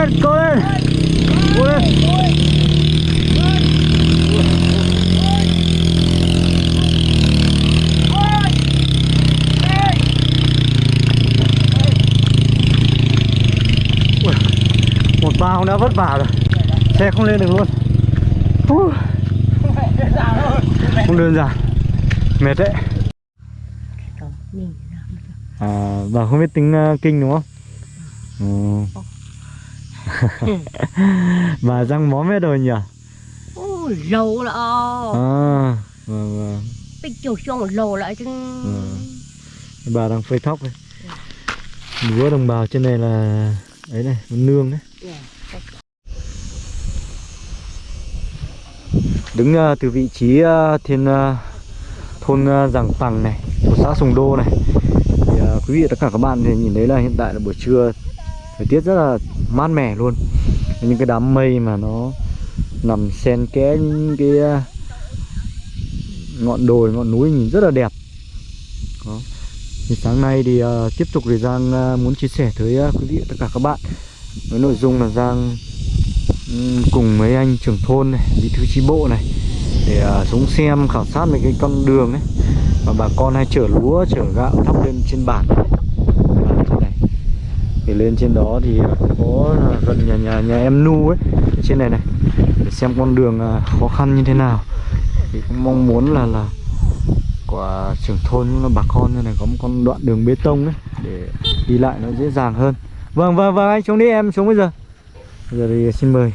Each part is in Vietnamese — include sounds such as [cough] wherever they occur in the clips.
lên cố lên cố lên một bao đã vất vả rồi. Xe không lên được luôn. Không đơn giản. Mệt đấy. À, bà không biết tính uh, kinh đúng không? Ừ. [laughs] bà răng mó mét rồi nhỉ? Ôi, lâu là à vâng vâng. Bây giờ xong lâu lại chứ. Ừ. bà đang phơi thóc đây lúa đồng bào trên này là ấy này nương đấy. Đứng ờ, từ vị trí ờ, trên ờ, thôn uh, Giàng Pằng này của xã Sùng Đô này. Thì ờ, quý vị tất cả các bạn thì nhìn thấy là hiện tại là buổi trưa thời tiết rất là mát mẻ luôn. Những cái đám mây mà nó nằm xen kẽ những cái à, ngọn đồi ngọn núi nhìn rất là đẹp. Đó. Thì sáng nay thì uh, tiếp tục thì Giang uh, muốn chia sẻ tới uh, quý vị tất cả các bạn với nội dung là Giang um, cùng mấy anh trưởng thôn này bí thư chi bộ này để uh, xuống xem khảo sát mấy cái con đường ấy. Và bà con hay chở lúa chở gạo thóc lên trên bản thì lên trên đó thì có gần nhà nhà nhà em nu ấy. Ở trên này này để xem con đường à, khó khăn như thế nào. Thì cũng mong muốn là là của trưởng thôn cũng là bà con như này có một con đoạn đường bê tông ấy để đi lại nó dễ dàng hơn. Vâng vâng vâng anh xuống đi em xuống bây giờ. Bây giờ thì xin mời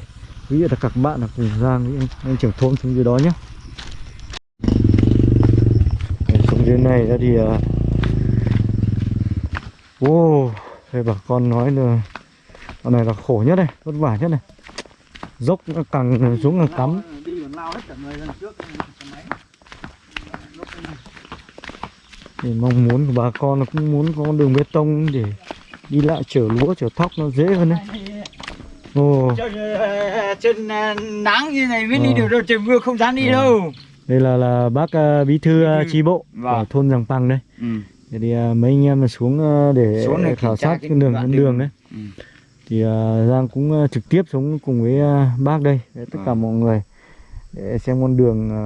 quý vị và các bạn là cùng Giang với anh, anh trưởng thôn xuống dưới đó nhé. Xuống dưới này ra thì uh... wow đây bà con nói là con này là khổ nhất này vất vả nhất này dốc nó càng xuống càng cắm thì mong muốn của bà con cũng muốn có đường bê tông để đi lại chở lúa chở thóc nó dễ hơn đấy ồ trên, ờ, nắng như này mới đi Ờ. được đâu trời mưa không dám đi Ờ. đâu đây là là bác à, bí thư à, thư. chi bộ Vâng. thôn Giàng Păng đây ừ. Thế thì à, mấy anh em là xuống à, để Xuống để khảo sát cái đường đoạn con đường. đấy Ừ. thì à, Giang cũng à, trực tiếp xuống cùng với à, bác đây với tất cả Vâng. mọi người để xem con đường à,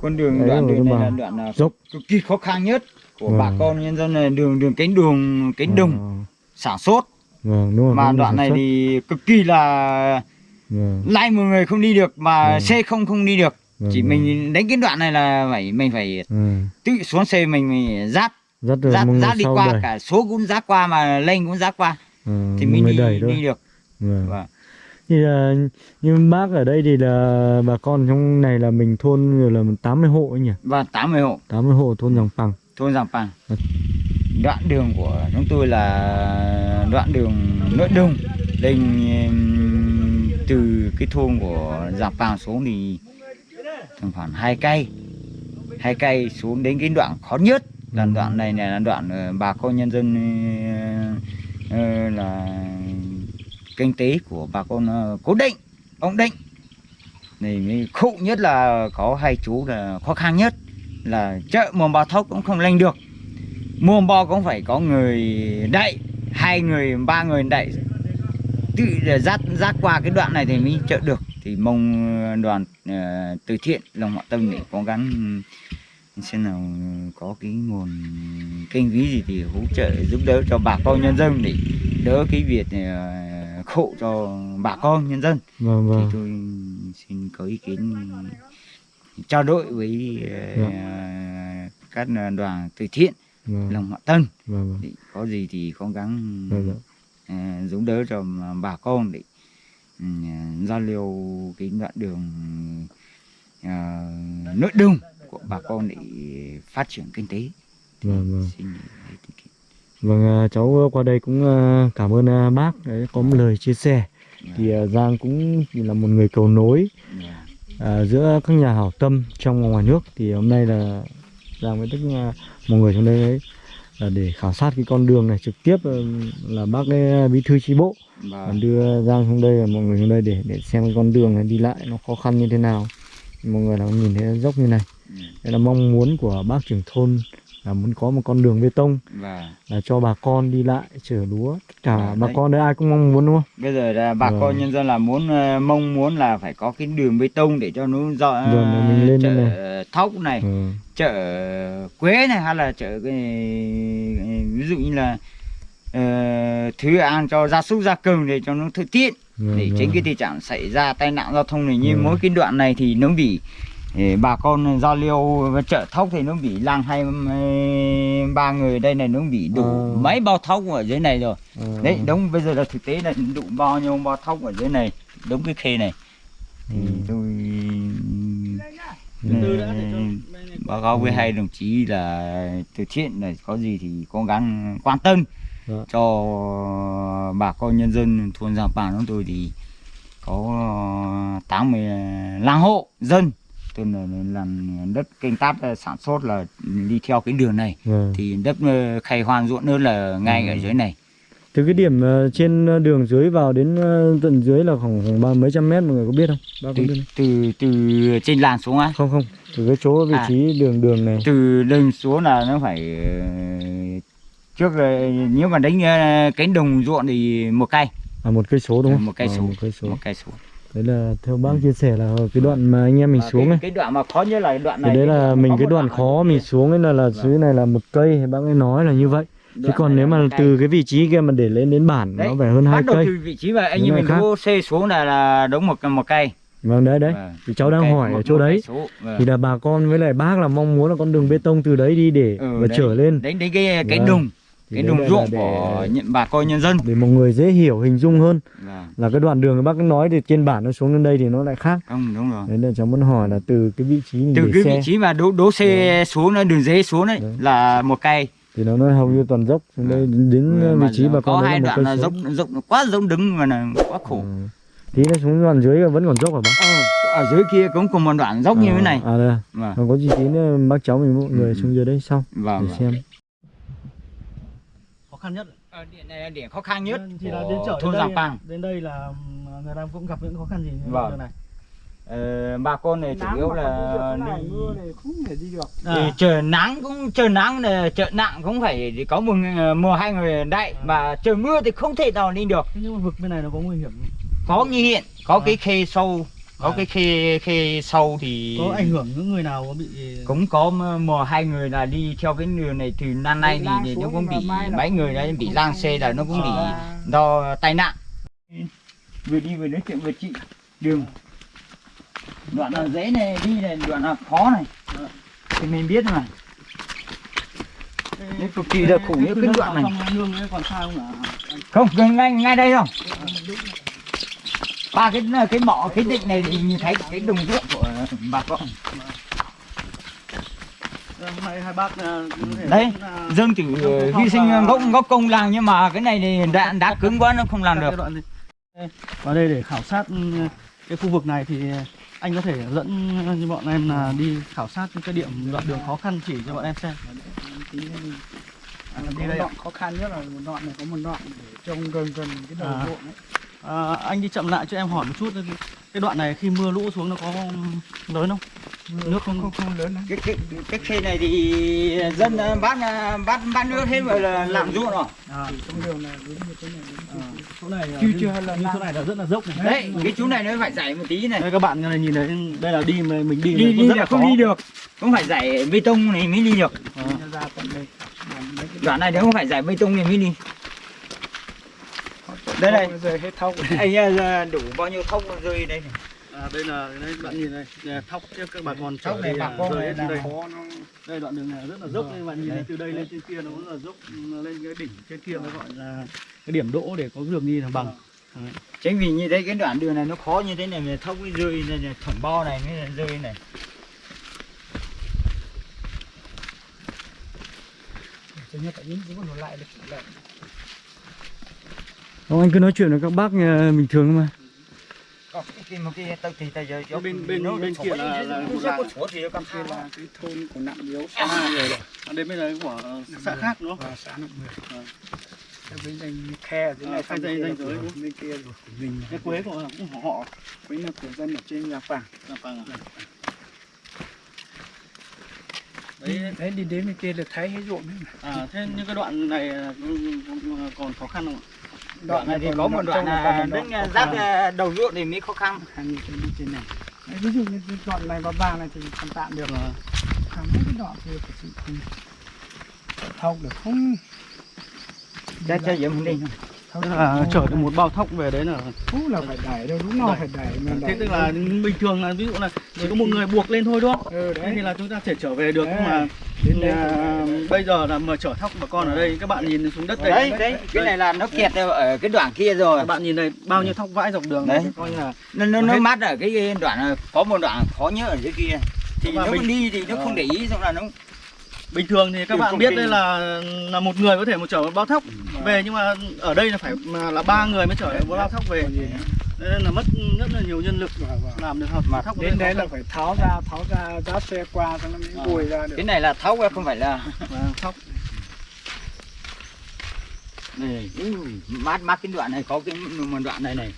con đường Đấy đoạn đường này là đoạn là dốc cực kỳ khó khăn nhất của Vâng. bà con nhân dân này đường đường cánh đường cánh đồng Ờ, sản xuất vâng đúng rồi mà đoạn này xuất. thì cực kỳ là vâng, lai một người không đi được mà Vâng. xe không không đi được vâng, chỉ vâng. mình đánh cái đoạn này là phải mình phải ừ. tự xuống xe mình mình dắt dắt dắt đi qua đời. cả số cũng dắt qua mà lên cũng dắt qua Ừ, thì mình đi, đẩy đi được Vâng. Vâng. Thì là nhưng bác ở đây thì là bà con trong này là mình thôn là 80 hộ ấy nhỉ? và 80 hộ 80 hộ thôn Giàng Pằng. thôn Giàng Pàng Vâng. đoạn đường của chúng tôi là đoạn đường nội đồng lên từ cái thôn của Giàng Pàng xuống thì tầm khoảng hai cây hai cây xuống đến cái đoạn khó nhất là đoạn này là đoạn ờ, bà con nhân dân ờ, ờ, là kinh tế của bà con cố định ông định. Này mới khổ nhất là có hai chú là khó khăn nhất là chợ mồm bò thóc cũng không lên được. Mồm bò cũng phải có người đậy hai người ba người đậy. Tự dắt dắt qua cái đoạn này thì mới chợ được. Thì mong đoàn ờ, từ thiện lòng họ tâm để cố gắng xem nào có cái nguồn kinh phí gì thì hỗ trợ giúp đỡ cho bà con nhân dân để đỡ cái việc ờ, khổ cho bà con nhân dân Vâng thì vâng. tôi xin có ý kiến trao đổi với ờ, các đoàn từ thiện Vâng. lòng họ tân Vâng vâng. thì có gì thì cố gắng Vâng, vâng. ờ, giúp đỡ cho bà con để ừ, giao lưu cái đoạn đường ờ, nội đồng bà con để phát triển kinh tế Thì Vâng, vâng. xin. Vâng à, cháu qua đây cũng à, cảm ơn à, bác đấy, có một lời chia sẻ. Thì à, Giang cũng là một người cầu nối Dạ. à, giữa các nhà hảo tâm trong và ngoài nước. Thì hôm nay là Giang với tất mọi người trong đây đấy là để khảo sát cái con đường này trực tiếp là bác ấy, bí thư chi bộ Và và đưa Giang xuống đây và mọi người xuống đây để để xem cái con đường này đi lại nó khó khăn như thế nào mọi người là nhìn thấy dốc như này. Đây là mong muốn của bác trưởng thôn là muốn có một con đường bê tông và là cho bà con đi lại chở lúa tất cả À, bà đấy. con đấy ai cũng mong muốn đúng không bây giờ là bà Vâng. con nhân dân là muốn ờ, mong muốn là phải có cái đường bê tông để cho nó dọ Rồi, để mình lên chợ đây thóc này ừ. chợ quế này hay là chợ cái ví dụ như là ờ, thứ ăn cho gia súc gia cầm để cho nó thuận tiện để tránh cái tình trạng xảy ra tai nạn giao thông này như Ừ. mỗi cái đoạn này thì nó bị eh, bà con giao lưu với chợ thóc thì nó bị lang hai ba người đây này nó bị đủ Ờ. mấy bao thóc ở dưới này rồi Ờ. đấy đúng bây giờ là thực tế là đủ bao nhiêu bao thóc ở dưới này đúng cái khê này thì Ừ. tôi Ừ. báo cáo với Ừ. hai đồng chí là từ thiện này có gì thì cố gắng quan tâm Dạ. cho bà con nhân dân thôn Giàng Pàng chúng tôi thì có 85 hộ dân tức là làm đất canh tác ờ, sản xuất là đi theo cái đường này. Vâng. thì đất ờ, khai hoang ruộng nữa là ngay Ừ. ở dưới này. Từ cái điểm ờ, trên đường dưới vào đến tận dưới là khoảng khoảng ba mấy trăm mét mọi người có biết không? Ba từ, biết từ từ trên làn xuống á. Không không. Từ cái chỗ vị À. trí đường đường này. Từ lên xuống là nó phải trước nếu mà đánh cánh đồng ruộng thì một cây. À một cây số đúng không? một cây Ờ, số. một cây số. Một cây số đấy là theo bác chia sẻ là cái đoạn mà anh em mình Và xuống cái, cái đoạn mà khó nhất là đoạn thì này đấy cái là mình cái đoạn khó mình dưới xuống ấy là là Vâng. dưới này là một cây thì bác ấy nói là như vậy chứ còn nếu mà cây. từ cái vị trí kia mà để lên đến bản Đấy, nó phải hơn hai bắt đầu cây từ vị trí mà anh như mình đỗ xe xuống là là đúng một một cây vâng đấy đấy Vâng, thì cháu đang cây, hỏi một- ở chỗ đấy cây. Vâng. thì là bà con với lại bác là mong muốn là con đường bê tông từ đấy đi để Ừ, và đấy. trở lên đến đến cái cái Vâng. Thì cái đồng là- là ruộng để- của những bà con nhân dân. để mọi người dễ hiểu hình dung hơn. Vâng, là cái đoạn đường bác nói thì trên bản nó xuống đến đây thì nó lại khác. Không đúng rồi. Đấy là cháu muốn hỏi là từ cái vị trí từ để cái xe. vị trí mà đỗ đỗ xe xuống nó đường dế xuống đấy Đấy. là một cây. Thì nó nó hầu như toàn dốc xuống đây đến Ừ, vị trí bà có con đấy hai là một đoạn là dốc dốc quá dốc đứng mà là quá khổ. Ừ. tí nó xuống đoạn dưới là vẫn còn dốc hả bác Ờ, ở dưới kia cũng còn một đoạn dốc như thế này. à đây. À. vâng còn có gì tí nữa bác cháu mình mọi người Ừ. xuống dưới đây sau vâng để vâng. xem khăn nhất Ờ, điện này là điểm khó khăn nhất. Thì là đến chợ thôn đến Giàng đây, Pàng. đến đây là ừm, người ta cũng gặp những khó khăn gì Vâng. đường này. Ờ, bà con này chủ yếu là đi- không thể đi được. Thì trời nắng cũng trời nắng này trời nặng cũng phải có một người- một hai người đậy và trời mưa thì không thể nào đi được. Nhưng mà vực bên này nó có nguy hiểm không? có nghi hiện có À. cái khê sâu có À. cái khê khê sâu thì có ảnh hưởng những người nào có bị cũng có m- một hai người là đi theo cái đường này từ năm nay thì, thì nó cũng bị mấy người đấy bị lang xe là nó cũng bị do tai nạn. Vừa đi vừa nói chuyện với chị. Đường. Đoạn là dễ này đi này đoạn là khó này. Thì mình biết mà. Đấy, cực kỳ là khủng những cái đoạn này. còn sao không không ngay ngay đây không ba cái cái mỏ cái định này thì nhìn thấy cái đồng ruộng của bà con hôm nay hai bác là có thể Đấy, dân chỉ ờ, hy sinh gốc gốc công làng nhưng mà cái này thì đã đã cứng quá nó không làm được đoạn Vào đây để khảo sát ừ, cái khu vực này thì anh có thể dẫn như bọn em là đi khảo sát những cái điểm đoạn đường khó khăn chỉ cho bọn em xem. À, đi đây ạ. khó khăn nhất là một đoạn này có một đoạn để trông gần gần cái đầu À. ruộng ấy. À, anh đi chậm lại cho em hỏi một chút cái đoạn này khi mưa lũ xuống nó có lớn không? Nước không? không không lớn lắm cái cái cái khe này thì dân bắt bắt bắt nước hết rồi là làm ruộng rồi. À, thì trong đường này đúng như thế này đúng à, chỗ này Chưa chưa là như chỗ này là rất là dốc này. đấy. Cái chú này nó phải dạy một tí này. Đây các bạn này nhìn thấy đây là đi mà mình đi, đi này đi rất là không khó. đi được. Cũng phải dạy bê tông này mới đi được. À, đoạn này nếu không phải dạy bê tông này mới đi đây này. Giờ hết thóc anh ờ, đủ bao nhiêu thông rơi đây này à, đây là đây bạn nhìn là thóc tiếp các bà con Thóc này bà là con rơi này là đây. khó nó đây đoạn đường này rất là dốc đây bạn nhìn Đây. từ đây lên trên kia nó cũng là dốc nó lên cái đỉnh trên kia nó gọi là cái điểm đỗ để có đường đi là bằng. Chính vì như thế cái đoạn đường này nó khó như thế này mà thông cái rơi này, này thủng bo này mới là rơi này. Cho nhất tại những cái nó lại được lại Ông anh cứ nói chuyện với các bác bình thường mà. Còn cái kia một cái tao thì tao giờ Bên- bên- nó bên thủng kia là- là sổ thì cầm kia là cái thôn của nặng yếu xã người rồi à, đây bên này của xã khác đúng không? Và xã nặng người Thế bên danh khe ở dưới À, này sang danh- là danh giới của- bên kia là của mình. Cái quế của cũng họ họ với là của dân ở trên nhà phẳng là bằng à? đấy đấy đi đến bên kia được thấy hết ruộng đấy mà. à thế những cái đoạn này là cũng còn khó khăn không ạ đoạn này thì còn có một đoạn là còn đến đoạn giáp ờ, đầu ruộng thì mới khó khăn. Trên này. Đấy, ví dụ như cái đoạn này và ba này thì còn tạm được. Ờ. hàng mấy cái đoạn kia sự không được không? Cho cho mình đi tức là không. chở được một bao thóc về đấy là Phú là phải đẩy đâu lúc nào phải đẩy mà thế tức là bình thường là ví dụ là chỉ có một người buộc lên thôi đúng không? Ừ thế đấy. thì là chúng ta thể trở về được nhưng Đấy. mà đến đây à, bây giờ là mà chở thóc bà con ở đây các bạn nhìn xuống đất đây. Đấy đấy cái này là nó kẹt ở cái đoạn kia rồi. Các bạn nhìn đây bao nhiêu thóc vãi dọc đường. Đấy. coi như là nó nó, nó mát ở cái đoạn có một đoạn khó nhớ ở dưới kia. Thì Mà nó mình- đi thì nó không để ý xong là nó bình thường thì các bạn biết đây là là một người có thể một chở một bao thóc về nhưng mà ở đây là phải mà là ba người mới chở một bao thóc về. nên là mất rất là nhiều nhân lực Vâng, vâng. làm được hợp Mà thóc đến đấy là phải tháo ra tháo ra giá xe qua cho nó mới bùi ra được. Cái này là tháo ra không phải là thóc. Này mát mát cái đoạn này có cái một đoạn này này.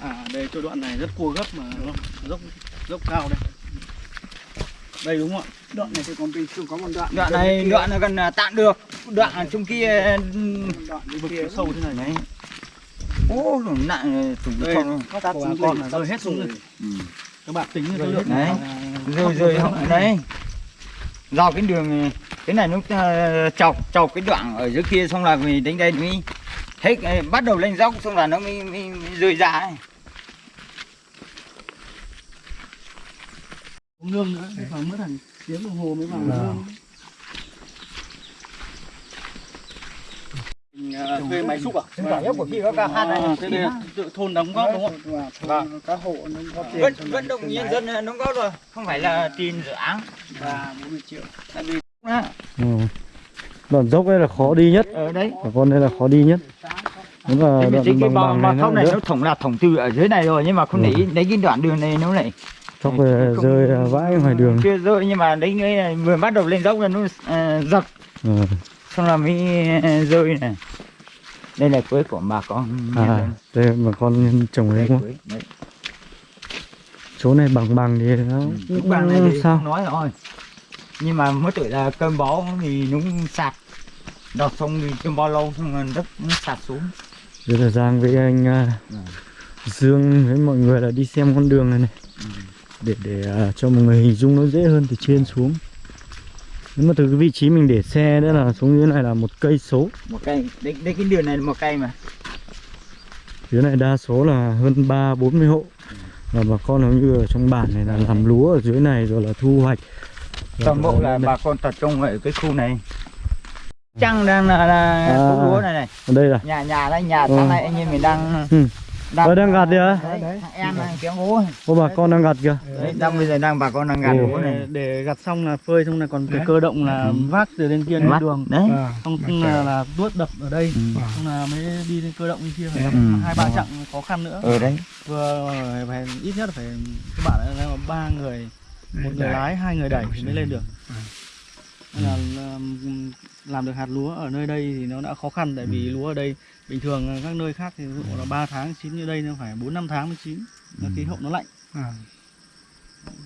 À đây chỗ đoạn này rất cua gấp mà dốc dốc cao đây đây đúng không ạ? Đoạn này thì còn bình thường có một đoạn. Đoạn này đoạn là gần là tạm được. Đoạn ở trong kia đoạn đi vực kia sâu thế này đấy. Ô nặng thủng đây con bà con là rơi hết xuống rồi. Ừ. các bạn tính cái lượng đấy. à, rồi rồi họ- đấy do cái đường này, cái này nó ờ, chọc chọc cái đoạn ở dưới kia xong là mình đến đây mới. Hết ờ, bắt đầu lên dốc xong là nó mới, mới, mới rơi ra ấy. Uống nương nữa phải mất hàng tiếng đồng hồ mới vào Vâng. nương Mình, à, thuê máy xúc à? Quả dốc của kia có ca hát này À, thế đây là tự thôn đóng góp đúng không? và Vâng. thôn các hộ nó có tiền nó vận động nhân đấy. dân ờ, đóng góp rồi không phải là tiền dự án và 40 triệu tại vì á, ừ. đoạn dốc đây là khó đi nhất ở đấy bà con đây là khó đi nhất đúng là đoạn cái bằng bằng này này nó thủng là thủng từ ở dưới này rồi nhưng mà không để ý đấy cái đoạn đường này nó lại chóc về rơi à, vãi ngoài đường. Chưa rơi nhưng mà đấy cái vừa bắt đầu lên dốc là nó ờ, dập. Ừ. xong là mới ờ, rơi này đây là quế của bà con à đây bà con trồng đấy không? đấy. chỗ này bằng bằng thì nó Ừ, cũng bằng này thì sao? không nói rồi. Nhưng mà mới tuổi là cơm bó thì nó sạt. Đọt xong thì cơm bó lâu xong rồi đất nó sạt xuống. Đây là Giang với anh à, Ừ. Dương với mọi người là đi xem con đường này này để để à, cho mọi người hình dung nó dễ hơn từ trên xuống. Nếu mà từ cái vị trí mình để xe nữa là xuống dưới này là một cây số. Một cây đây, đây cái đường này là một cây mà. Dưới này đa số là hơn ba bốn mươi hộ. Và bà con hầu như ở trong bản này là làm lúa ở dưới này rồi là thu hoạch. Toàn bộ là bà con tập trung ở cái khu này. Chăng đang là, là À. lúa này này. Đây là nhà nhà đây nhà Ừ. sáng nay anh em mình đang Ừ. Ờ, đang gặt đấy, thằng em đang kéo gỗ ô bà con đang gặt kìa. Đấy đang bây giờ đang bà con đang gặt gỗ này. Để, gặt xong là phơi xong là còn cái Đấy. cơ động là Ừ. vác từ bên kia lên đường. Đấy. Xong mà là, là tuốt đập ở đây. Ừ. xong là mới đi lên cơ động bên kia. Phải Ừ. hai ba chặng khó khăn nữa. Ở đấy. Vừa phải ít nhất là phải các bạn là ba người một người lái hai người đẩy thì mới lên được. Ừ. nên là làm, làm được hạt lúa ở nơi đây thì nó đã khó khăn tại vì lúa ở đây bình thường các nơi khác thì ví dụ là 3 tháng chín như đây nó phải 4 5 tháng mới chín nó khí hậu nó lạnh. À.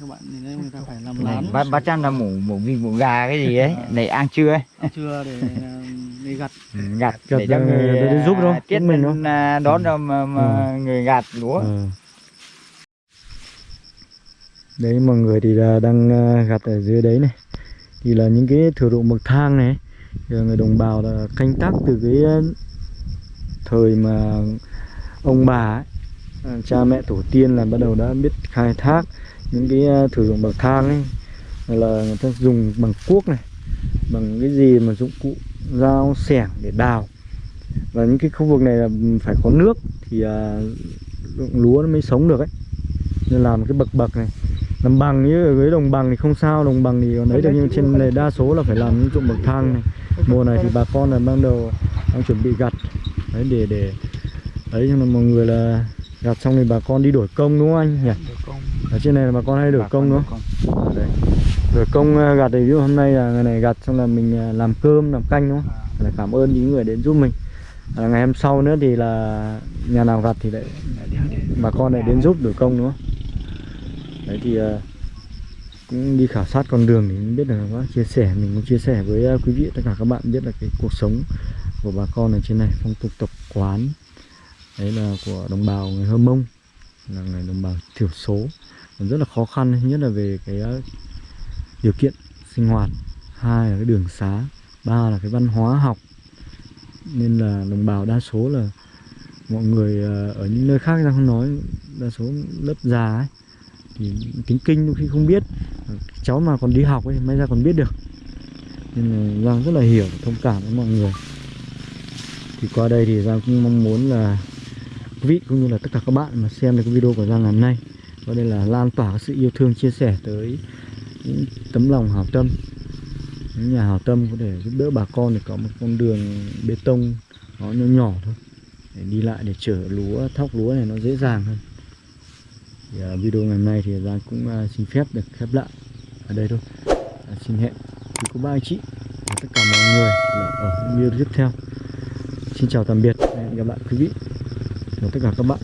các bạn nhìn thấy người ta phải làm này, lán bác bác chăn là mủ mủ vịt mủ gà cái gì ấy để ăn trưa ấy. Chưa để ờ, đi gặt. Ừ, Gặt để cho người để giúp à, đâu, tiết giúp mình mình à, đón đâu mà, mà người gạt lúa. Ờ. đấy mọi người thì là đang à, gặt ở dưới đấy này thì là những cái thửa ruộng bậc thang này người đồng bào là canh tác từ cái ờ, thời mà ông bà ấy, ờ, cha mẹ tổ tiên là bắt đầu đã biết khai thác những cái ờ, thửa ruộng bậc thang ấy. Là người ta dùng bằng cuốc này bằng cái gì mà dụng cụ dao xẻng để đào. Và những cái khu vực này là phải có nước thì lúa nó mới sống được ấy. Nên làm cái bậc bậc này làm bằng như ở dưới đồng bằng thì không sao đồng bằng thì còn đấy được nhưng trên này đa số là phải làm những ruộng bậc thang này. Mùa này thì bà con là ban đầu đang chuẩn bị gặt đấy để để đấy cho nên mọi người là gặt xong thì bà con đi đổi công đúng không anh nhỉ? Ở trên này là bà con hay đổi công đúng không? À, đấy. đổi công à, gặt thì ví dụ hôm nay là ngày này gặt xong là mình à, làm cơm làm canh đúng không? Là cảm ơn những người đến giúp mình. À, ngày hôm sau nữa thì là nhà nào gặt thì lại bà con lại đến giúp đổi công đúng không đấy thì ờ, cũng đi khảo sát con đường thì biết được bác chia sẻ, mình cũng chia sẻ với ờ, quý vị tất cả các bạn biết là cái cuộc sống của bà con ở trên này, phong tục tập quán, đấy là của đồng bào người Hơ Mông, là người đồng bào thiểu số. Còn rất là khó khăn, nhất là về cái ờ, điều kiện sinh hoạt, hai là cái đường xá, ba là cái văn hóa học. Nên là đồng bào đa số là mọi người ở những nơi khác ra không nói, đa số lớp già ấy thì kinh đôi khi không biết. Cháu mà còn đi học ấy, may ra còn biết được. Nên là Giang rất là hiểu, thông cảm với mọi người. Thì qua đây thì Giang cũng mong muốn là quý vị cũng như là tất cả các bạn mà xem được cái video của Giang ngày hôm nay, qua đây là lan tỏa sự yêu thương chia sẻ tới những tấm lòng hảo tâm. Những nhà hảo tâm có thể giúp đỡ bà con để có một con đường bê tông, nó nhỏ nhỏ thôi. Để đi lại, để chở lúa, thóc lúa này nó dễ dàng hơn thì à, video ngày hôm nay thì Giang cũng à, xin phép được khép lại ở đây thôi. À, xin hẹn quý cô bác anh chị và tất cả mọi người là ở video tiếp theo. Xin chào tạm biệt hẹn gặp lại quý vị và tất cả các bạn.